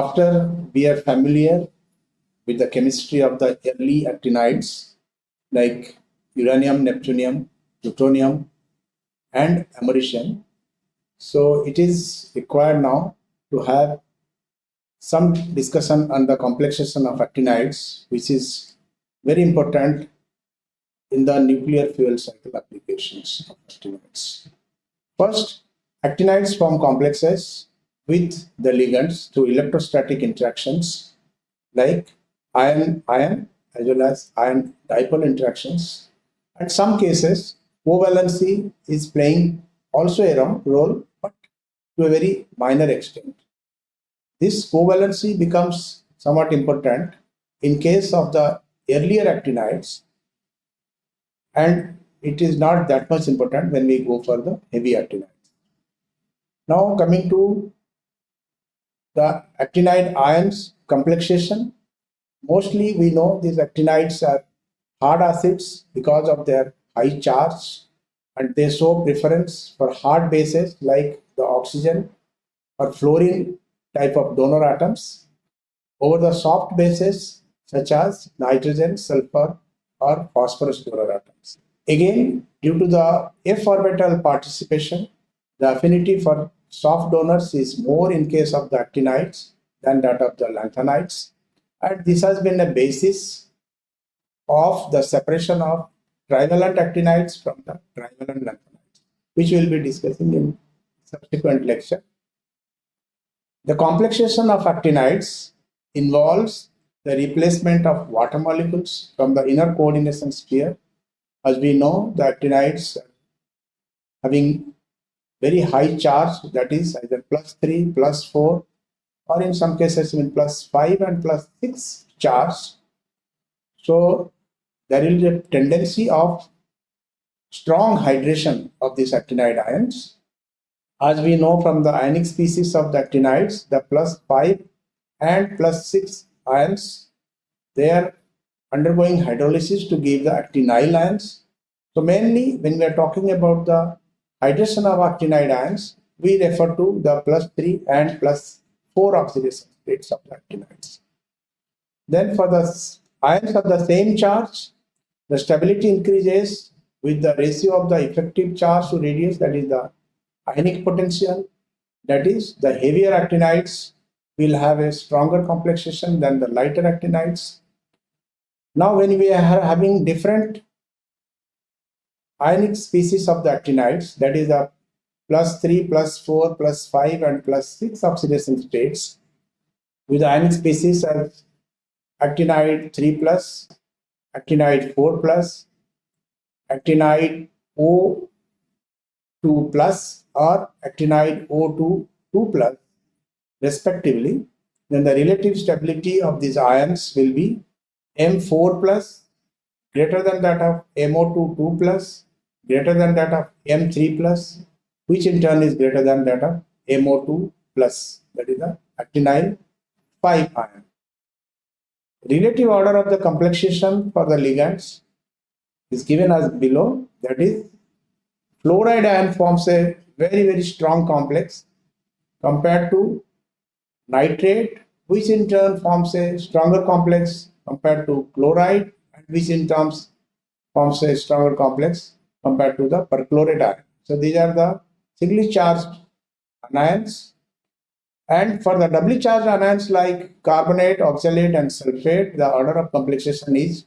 after we are familiar with the chemistry of the early actinides like uranium, neptunium, plutonium, and americium. So it is required now to have some discussion on the complexation of actinides, which is very important in the nuclear fuel cycle applications of actinides. First, actinides form complexes with the ligands through electrostatic interactions like ion ion as well as ion dipole interactions. In some cases, covalency is playing also a role, but to a very minor extent. This covalency becomes somewhat important in case of the earlier actinides and it is not that much important when we go for the heavy actinides. Now coming to the actinide ions complexation, mostly we know these actinides are hard acids because of their high charge and they show preference for hard bases like the oxygen or fluorine type of donor atoms over the soft bases such as nitrogen, sulfur or phosphorus donor atoms. Again, due to the f orbital participation, the affinity for soft donors is more in case of the actinides than that of the lanthanides. And this has been a basis of the separation of trivalent actinides from the trivalent lanthanides, which we will be discussing in subsequent lecture. The complexation of actinides involves the replacement of water molecules from the inner coordination sphere. As we know, the actinides having very high charge, that is either plus 3, plus 4, or in some cases even plus 5 and plus 6 charge. So there is a tendency of strong hydration of these actinide ions. As we know from the ionic species of the actinides, the plus 5 and plus 6 ions, they are undergoing hydrolysis to give the actinyl ions. So mainly when we are talking about the hydration of actinide ions, we refer to the plus 3 and plus 4 oxidation states of actinides. Then for the ions of the same charge, the stability increases with the ratio of the effective charge to radius, that is the ionic potential. That is, the heavier actinides will have a stronger complexation than the lighter actinides. Now, when we are having different ionic species of the actinides, that is plus 3, plus 4, plus 5, and plus 6 oxidation states, with the ionic species as actinide 3 plus, actinide 4 plus, actinide O2 plus or actinide O2 2 plus respectively, then the relative stability of these ions will be M4 plus greater than that of MO2 2 plus greater than that of M3 plus which in turn is greater than that of MO2 plus that is the actinyl 5 ion. Relative order of the complexation for the ligands is given as below. That is, fluoride ion forms a very, very strong complex compared to nitrate, which in turn forms a stronger complex compared to chloride, and which in terms forms a stronger complex compared to the perchlorate ion. So these are the singly charged anions and for the doubly charged anions like carbonate, oxalate and sulfate, the order of complexation is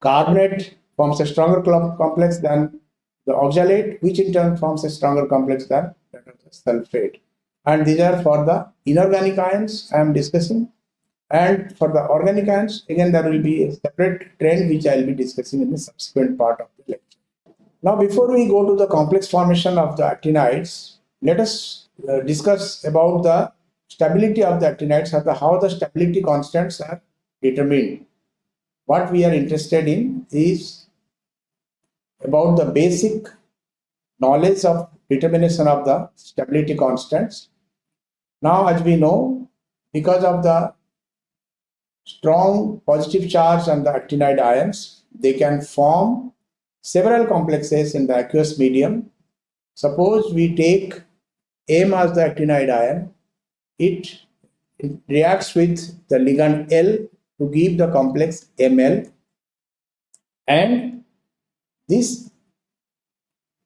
carbonate forms a stronger complex than the oxalate, which in turn forms a stronger complex than the sulfate. And these are for the inorganic ions I am discussing. And for the organic ions, again, there will be a separate trend which I will be discussing in the subsequent part of the lecture. Now, before we go to the complex formation of the actinides, let us uh, discuss about the stability of the actinides or the, how the stability constants are determined. What we are interested in is about the basic knowledge of determination of the stability constants. Now, as we know, because of the strong positive charge on the actinide ions, they can form several complexes in the aqueous medium. Suppose we take M as the actinide ion, it it reacts with the ligand L to give the complex ML and this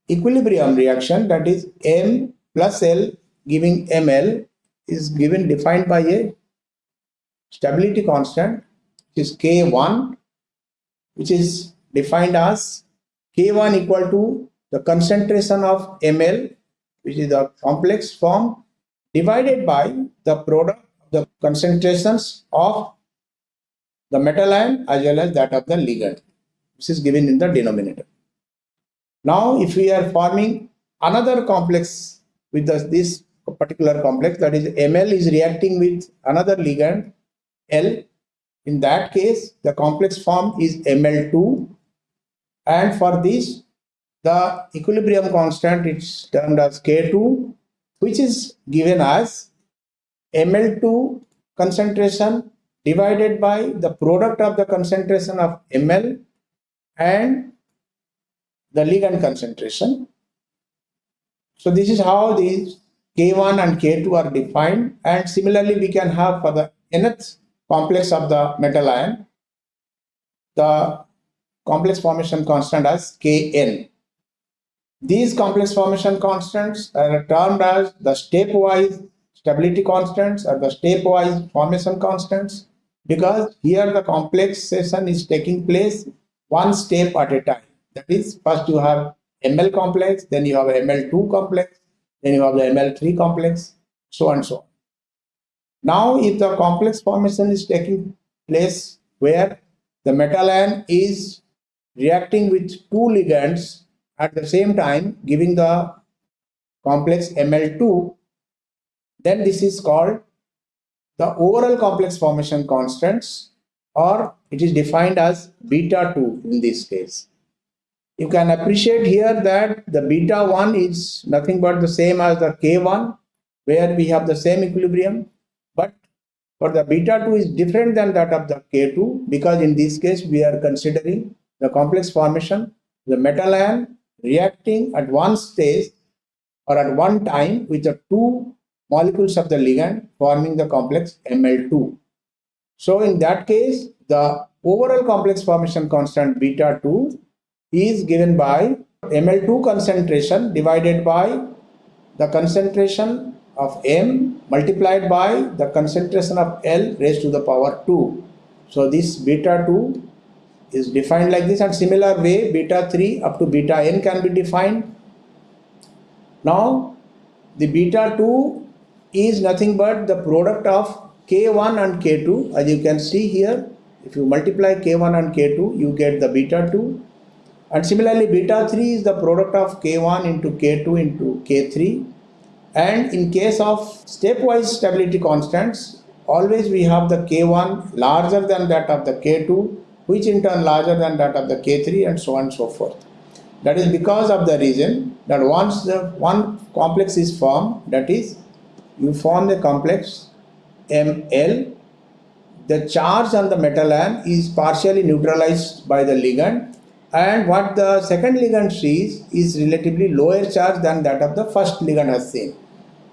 equilibrium reaction that is M plus L giving ML is given defined by a stability constant which is K1 which is defined as K1 equal to the concentration of ml, which is the complex form, divided by the product, of the concentrations of the metal ion as well as that of the ligand. This is given in the denominator. Now, if we are forming another complex with the, this particular complex, that is ml is reacting with another ligand L. In that case, the complex form is ml2 and for this the equilibrium constant is termed as K2 which is given as ml2 concentration divided by the product of the concentration of ml and the ligand concentration. So this is how these K1 and K2 are defined and similarly we can have for the nth complex of the metal ion the complex formation constant as Kn. These complex formation constants are termed as the stepwise stability constants or the stepwise formation constants because here the complexation is taking place one step at a time. That is, first you have ML complex, then you have ML2 complex, then you have the ML3 complex, so and so on. Now, if the complex formation is taking place where the metal ion is reacting with two ligands at the same time giving the complex Ml2, then this is called the overall complex formation constants or it is defined as beta 2 in this case. You can appreciate here that the beta 1 is nothing but the same as the K1 where we have the same equilibrium but for the beta 2 is different than that of the K2 because in this case we are considering the complex formation, the metal ion reacting at one stage or at one time with the two molecules of the ligand forming the complex Ml2. So in that case, the overall complex formation constant beta 2 is given by Ml2 concentration divided by the concentration of M multiplied by the concentration of L raised to the power 2. So this beta 2 is defined like this and similar way beta 3 up to beta n can be defined. Now the beta 2 is nothing but the product of k1 and k2 as you can see here if you multiply k1 and k2 you get the beta 2 and similarly beta 3 is the product of k1 into k2 into k3 and in case of stepwise stability constants always we have the k1 larger than that of the k2 which in turn larger than that of the K3 and so on and so forth. That is because of the reason that once the one complex is formed, that is, you form the complex ML, the charge on the metal ion is partially neutralized by the ligand and what the second ligand sees is relatively lower charge than that of the first ligand has seen.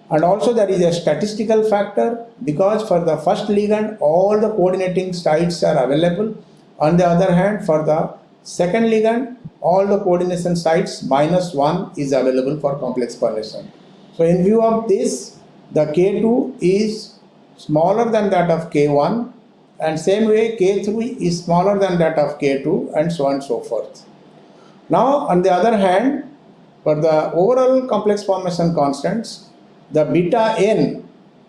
And also there is a statistical factor because for the first ligand all the coordinating sites are available on the other hand, for the second ligand, all the coordination sites minus 1 is available for complex formation. So in view of this, the K2 is smaller than that of K1 and same way K3 is smaller than that of K2 and so on and so forth. Now on the other hand, for the overall complex formation constants, the beta n,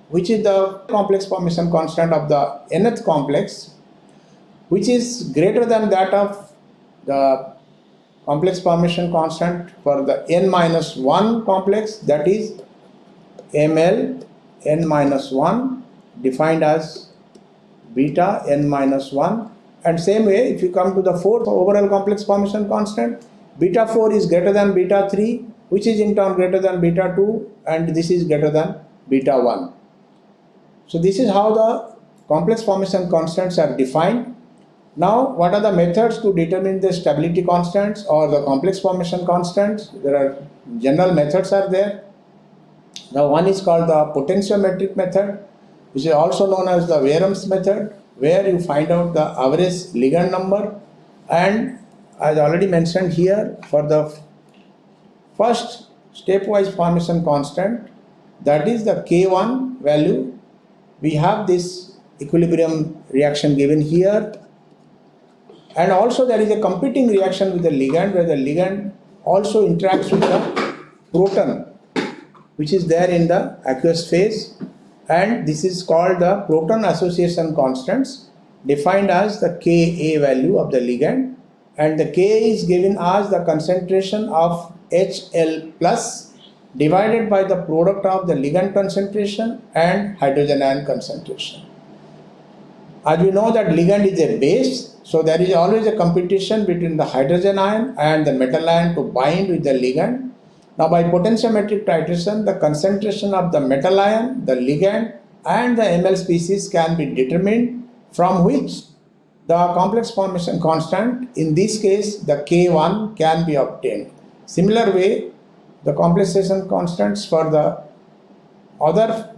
which is the complex formation constant of the nth complex, which is greater than that of the complex formation constant for the n minus 1 complex that is ml n minus 1 defined as beta n minus 1 and same way if you come to the fourth overall complex formation constant beta 4 is greater than beta 3 which is in turn greater than beta 2 and this is greater than beta 1 so this is how the complex formation constants are defined now, what are the methods to determine the stability constants or the complex formation constants? There are general methods are there. Now, one is called the potentiometric method. which is also known as the Bjerrum's method, where you find out the average ligand number and as already mentioned here for the first stepwise formation constant that is the K1 value we have this equilibrium reaction given here and also there is a competing reaction with the ligand where the ligand also interacts with the proton which is there in the aqueous phase and this is called the proton association constants defined as the Ka value of the ligand and the Ka is given as the concentration of HL plus divided by the product of the ligand concentration and hydrogen ion concentration. As we know that ligand is a base, so there is always a competition between the hydrogen ion and the metal ion to bind with the ligand. Now by potentiometric titration, the concentration of the metal ion, the ligand and the ML species can be determined from which the complex formation constant, in this case the K1 can be obtained. Similar way, the complexation constants for the other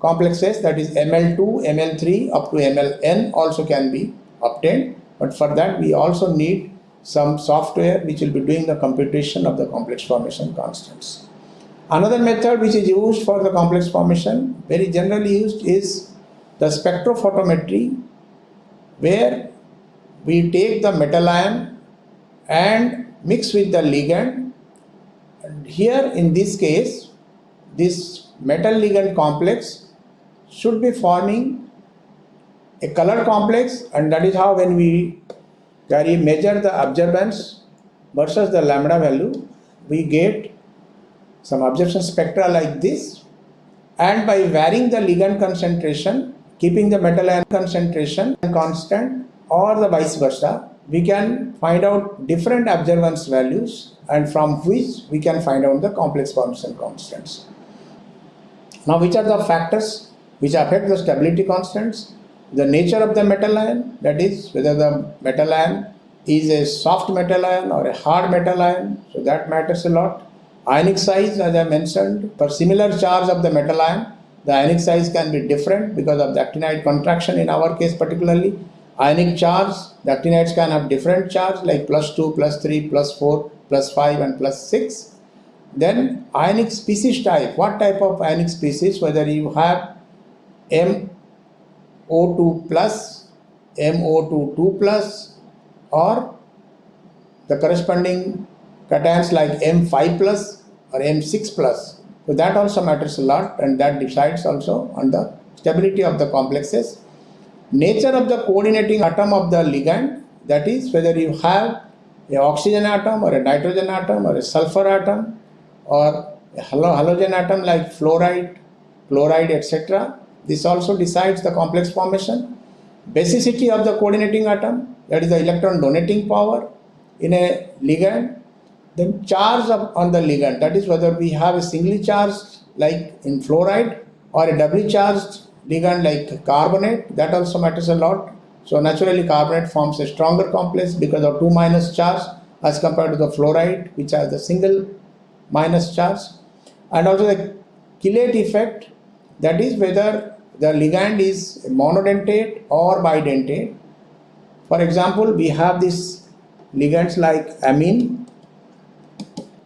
complexes that is ML2, ML3 up to MLN also can be obtained. But for that we also need some software which will be doing the computation of the complex formation constants. Another method which is used for the complex formation, very generally used is the spectrophotometry where we take the metal ion and mix with the ligand and here in this case this metal ligand complex should be forming a color complex and that is how when we carry measure the absorbance versus the lambda value we get some absorption spectra like this and by varying the ligand concentration keeping the metal ion concentration constant or the vice versa, we can find out different absorbance values and from which we can find out the complex formation constants. Now which are the factors which affect the stability constants? The nature of the metal ion, that is whether the metal ion is a soft metal ion or a hard metal ion, so that matters a lot. Ionic size as I mentioned, for similar charge of the metal ion, the ionic size can be different because of the actinide contraction in our case particularly ionic charge, the actinides can have different charge like plus 2, plus 3, plus 4, plus 5 and plus 6. Then ionic species type, what type of ionic species, whether you have MO2 plus, MO2 2 plus or the corresponding cations like M5 plus or M6 plus. So that also matters a lot and that decides also on the stability of the complexes nature of the coordinating atom of the ligand that is whether you have a oxygen atom or a nitrogen atom or a sulfur atom or a halogen atom like fluoride, chloride etc. This also decides the complex formation. Basicity of the coordinating atom that is the electron donating power in a ligand. Then charge on the ligand that is whether we have a singly charged like in fluoride or a doubly charged ligand like carbonate, that also matters a lot. So naturally carbonate forms a stronger complex because of 2 minus charge as compared to the fluoride which has the single minus charge. And also the chelate effect that is whether the ligand is monodentate or bidentate. For example, we have these ligands like amine,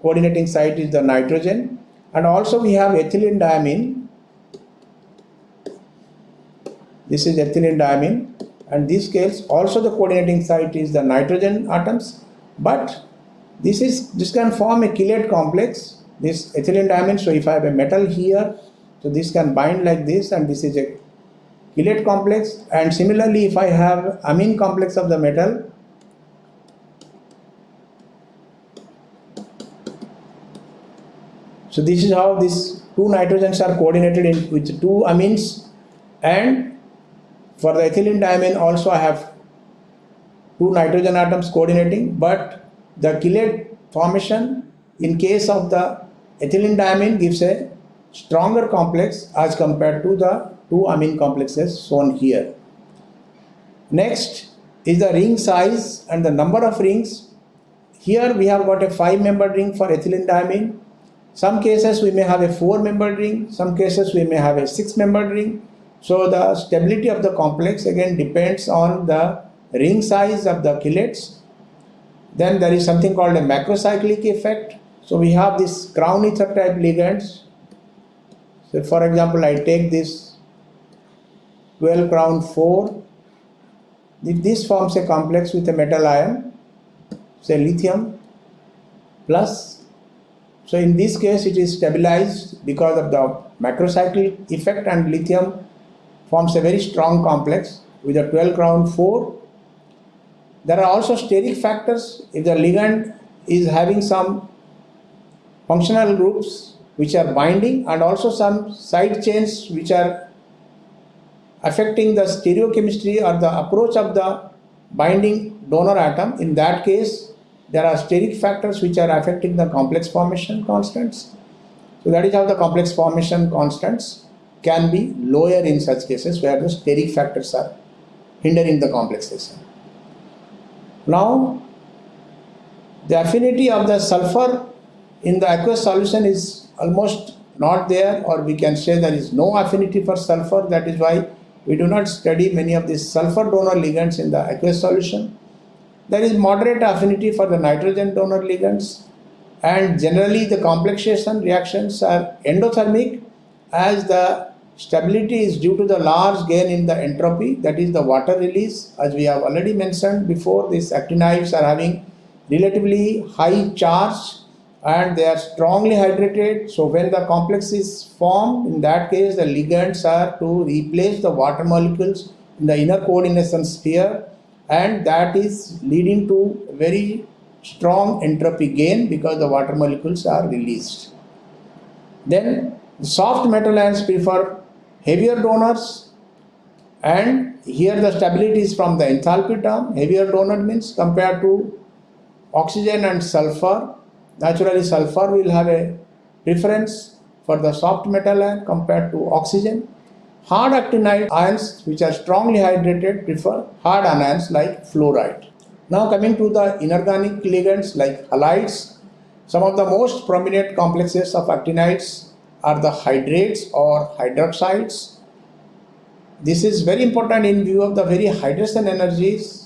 coordinating site is the nitrogen. And also we have ethylene diamine. This is ethylene diamine. And these scales also the coordinating site is the nitrogen atoms. But this is this can form a chelate complex. This ethylene diamine so if I have a metal here so this can bind like this and this is a chelate complex. And similarly if I have amine complex of the metal so this is how these two nitrogens are coordinated in with two amines. And for the ethylene diamine also I have two nitrogen atoms coordinating. But the chelate formation in case of the ethylene diamine gives a stronger complex as compared to the two amine complexes shown here. Next is the ring size and the number of rings. Here we have got a 5 membered ring for ethylene diamine. Some cases we may have a 4 membered ring, some cases we may have a 6 membered ring So the stability of the complex again depends on the ring size of the chelates. Then there is something called a macrocyclic effect. So we have this crown ether type ligands. So for example, I take this 12 crown 4. If this forms a complex with a metal ion, say lithium plus. So in this case, it is stabilized because of the macrocyclic effect and lithium forms a very strong complex with a 12 crown 4 there are also steric factors. If the ligand is having some functional groups which are binding and also some side chains which are affecting the stereochemistry or the approach of the binding donor atom. In that case, there are steric factors which are affecting the complex formation constants. So that is how the complex formation constants can be lower in such cases where the steric factors are hindering the complexation. Now, the affinity of the sulfur in the aqueous solution is almost not there or we can say there is no affinity for sulfur. That is why we do not study many of these sulfur donor ligands in the aqueous solution. There is moderate affinity for the nitrogen donor ligands and generally the complexation reactions are endothermic as the Stability is due to the large gain in the entropy, that is the water release. As we have already mentioned before, these actinides are having relatively high charge and they are strongly hydrated. So when the complex is formed, in that case, the ligands are to replace the water molecules in the inner coordination sphere and that is leading to very strong entropy gain because the water molecules are released. Then soft metal ions prefer heavier donors and here the stability is from the enthalpy term heavier donor means compared to oxygen and sulfur naturally sulfur will have a preference for the soft metal ion compared to oxygen hard actinide ions which are strongly hydrated prefer hard anions like fluoride now coming to the inorganic ligands like halides some of the most prominent complexes of actinides are the hydrates or hydroxides. This is very important in view of the very hydration energies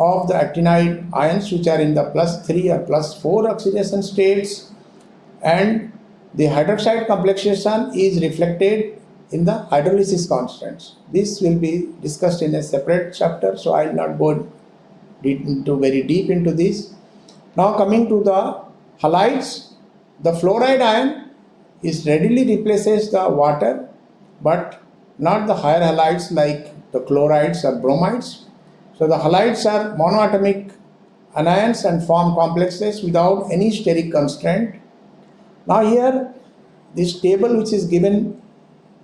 of the actinide ions which are in the plus 3 or plus 4 oxidation states and the hydroxide complexation is reflected in the hydrolysis constants. This will be discussed in a separate chapter so I will not go into very deep into this. Now coming to the halides, the fluoride ion is readily replaces the water but not the higher halides like the chlorides or bromides. So the halides are monoatomic anions and form complexes without any steric constraint. Now here this table which is given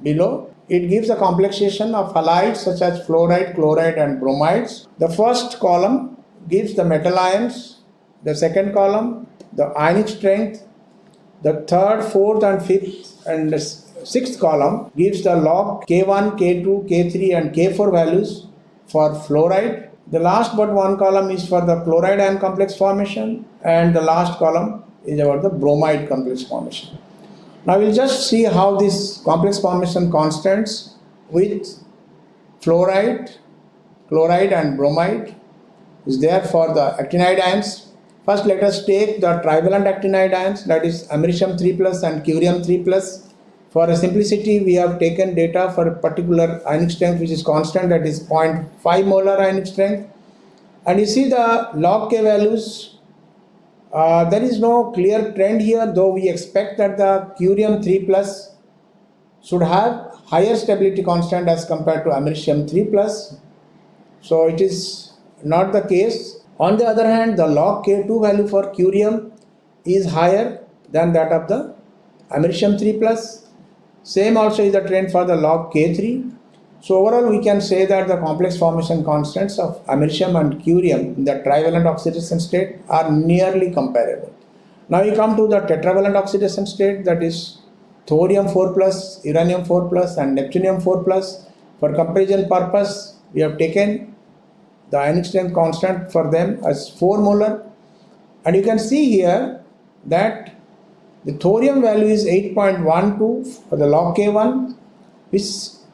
below it gives a complexation of halides such as fluoride, chloride and bromides. The first column gives the metal ions, the second column the ionic strength the third, fourth and fifth and sixth column gives the log K1, K2, K3 and K4 values for fluoride. The last but one column is for the chloride ion complex formation and the last column is about the bromide complex formation. Now we'll just see how this complex formation constants with fluoride, chloride and bromide is there for the actinide ions First, let us take the trivalent actinide ions, that is americium 3 plus and curium 3 plus. For simplicity, we have taken data for a particular ionic strength which is constant, that is 0.5 molar ionic strength. And you see the log K values, uh, there is no clear trend here, though we expect that the curium 3 plus should have higher stability constant as compared to americium 3 plus. So it is not the case on the other hand, the log K2 value for curium is higher than that of the americium 3 plus. Same also is the trend for the log K3. So overall we can say that the complex formation constants of americium and curium in the trivalent oxidation state are nearly comparable. Now we come to the tetravalent oxidation state that is thorium 4 plus, uranium 4 plus and neptunium 4 plus. For comparison purpose we have taken the ionic strength constant for them as 4 molar and you can see here that the thorium value is 8.12 for the log K1 which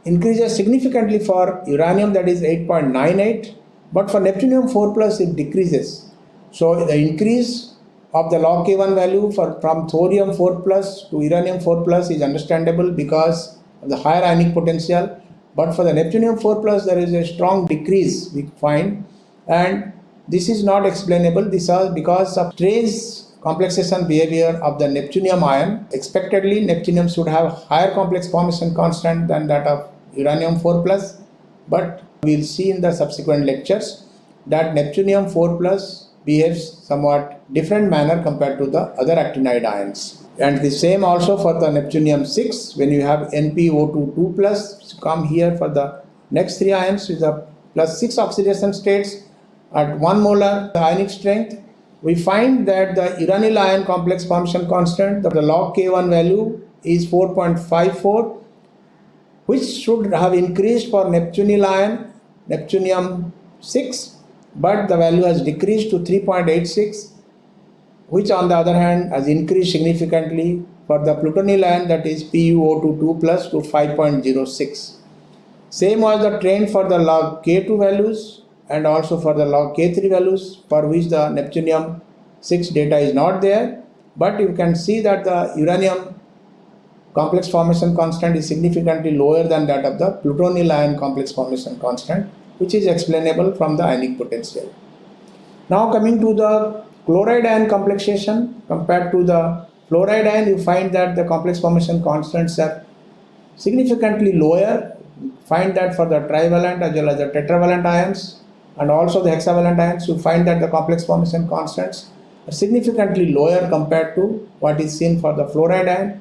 increases significantly for uranium that is 8.98 but for neptunium 4 plus it decreases. So the increase of the log k1 value for from thorium 4 plus to uranium 4 plus is understandable because of the higher ionic potential. But for the neptunium 4 plus there is a strong decrease we find. And this is not explainable. This is because of trace complexation behavior of the neptunium ion. Expectedly, neptunium should have higher complex formation constant than that of uranium 4 plus, but we'll see in the subsequent lectures that neptunium 4 plus behaves somewhat different manner compared to the other actinide ions. And the same also for the neptunium 6 when you have NpO2 2 plus come here for the next three ions with the plus 6 oxidation states at 1 molar ionic strength we find that the uranyl ion complex formation constant, the log K1 value is 4.54, which should have increased for Neptunium ion, Neptunium 6, but the value has decreased to 3.86, which on the other hand has increased significantly for the plutonyl ion that is PuO2 2 plus to 5.06. Same was the trend for the log K2 values and also for the log K3 values for which the neptunium 6 data is not there but you can see that the uranium complex formation constant is significantly lower than that of the plutonyl ion complex formation constant which is explainable from the ionic potential. Now coming to the chloride ion complexation compared to the fluoride ion you find that the complex formation constants are significantly lower find that for the trivalent as well as the tetravalent ions and also the hexavalent ions, you find that the complex formation constants are significantly lower compared to what is seen for the fluoride ion.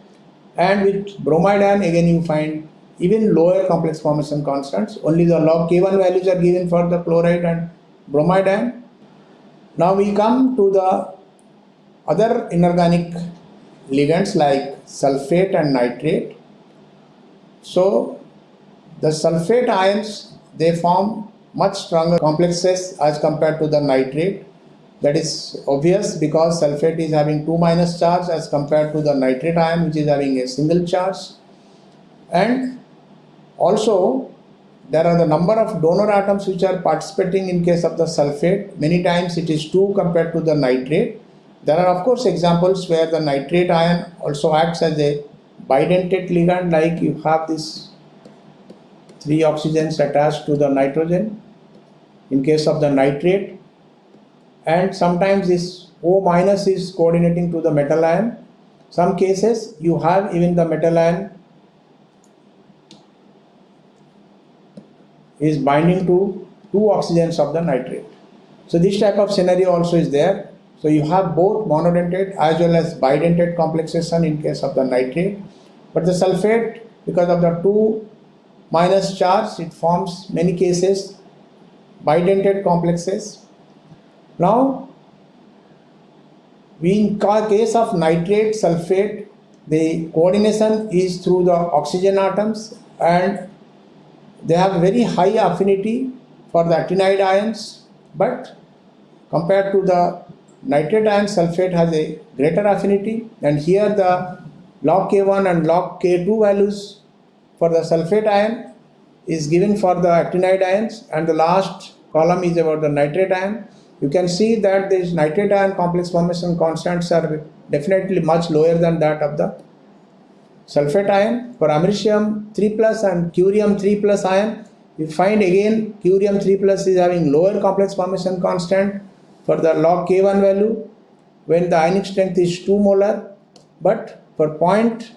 And with bromide ion, again you find even lower complex formation constants. Only the log K1 values are given for the chloride and bromide ion. Now we come to the other inorganic ligands like sulfate and nitrate. So the sulfate ions, they form much stronger complexes as compared to the nitrate. That is obvious because sulfate is having 2 minus charge as compared to the nitrate ion which is having a single charge. And also there are the number of donor atoms which are participating in case of the sulfate. Many times it is 2 compared to the nitrate. There are of course examples where the nitrate ion also acts as a bidentate ligand like you have this three oxygens attached to the nitrogen in case of the nitrate and sometimes this O minus is coordinating to the metal ion. Some cases you have even the metal ion is binding to two oxygens of the nitrate. So this type of scenario also is there. So you have both monodentate as well as bidentate complexation in case of the nitrate. But the sulfate because of the two minus charge it forms many cases bidentate complexes. Now, in case of nitrate sulfate, the coordination is through the oxygen atoms and they have very high affinity for the actinide ions, but compared to the nitrate ion sulfate has a greater affinity and here the log K1 and log K2 values for the sulfate ion is given for the actinide ions and the last column is about the nitrate ion. You can see that these nitrate ion complex formation constants are definitely much lower than that of the sulfate ion. For americium 3 plus and curium 3 plus ion, you find again curium 3 plus is having lower complex formation constant for the log K1 value when the ionic strength is 2 molar but for point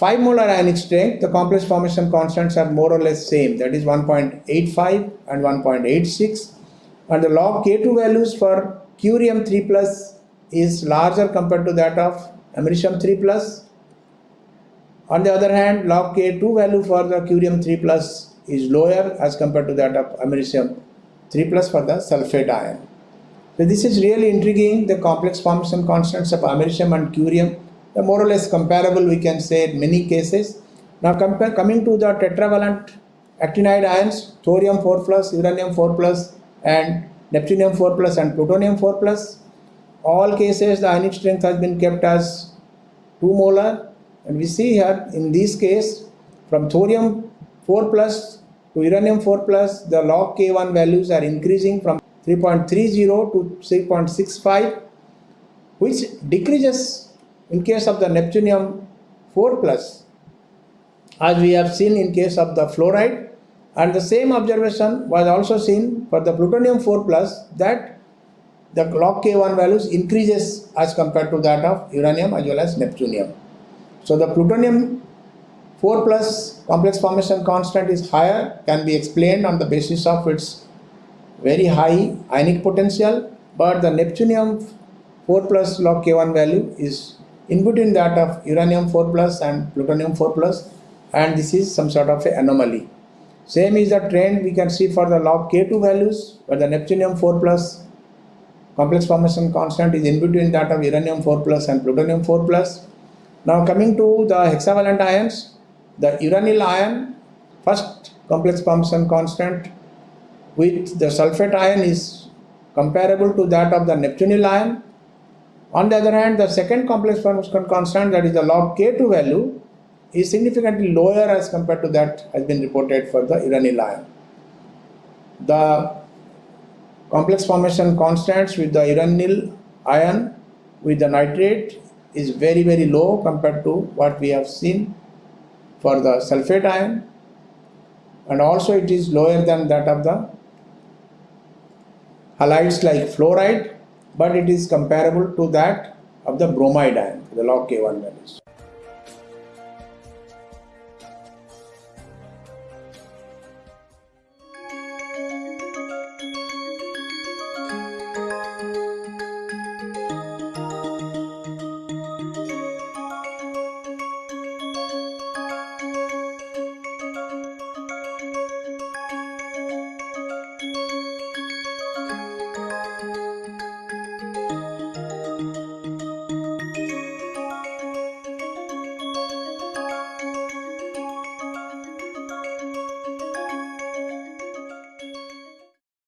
5 molar ionic strength, the complex formation constants are more or less same, that is 1.85 and 1.86. And the log K2 values for curium 3 plus is larger compared to that of americium 3 plus. On the other hand, log K2 value for the curium 3 plus is lower as compared to that of americium 3 plus for the sulfate ion. So this is really intriguing, the complex formation constants of americium and curium more or less comparable we can say in many cases. Now compare, coming to the tetravalent actinide ions, thorium 4 plus, uranium 4 plus and neptunium 4 plus and plutonium 4 plus. All cases the ionic strength has been kept as 2 molar and we see here in this case from thorium 4 plus to uranium 4 plus, the log K1 values are increasing from 3.30 to 3.65, which decreases in case of the neptunium 4 plus, as we have seen in case of the fluoride. And the same observation was also seen for the plutonium 4 plus that the log K1 values increases as compared to that of uranium as well as neptunium. So the plutonium 4 plus complex formation constant is higher can be explained on the basis of its very high ionic potential but the neptunium 4 plus log K1 value is in between that of uranium 4 plus and plutonium 4 plus and this is some sort of anomaly. Same is the trend we can see for the log K2 values where the neptunium 4 plus complex formation constant is in between that of uranium 4 plus and plutonium 4 plus. Now coming to the hexavalent ions, the uranyl ion first complex formation constant with the sulfate ion is comparable to that of the neptunyl ion. On the other hand, the second complex formation constant that is the log K2 value is significantly lower as compared to that has been reported for the uranyl ion. The complex formation constants with the uranyl ion with the nitrate is very very low compared to what we have seen for the sulfate ion and also it is lower than that of the halides like fluoride but it is comparable to that of the bromide ion the log K1 values.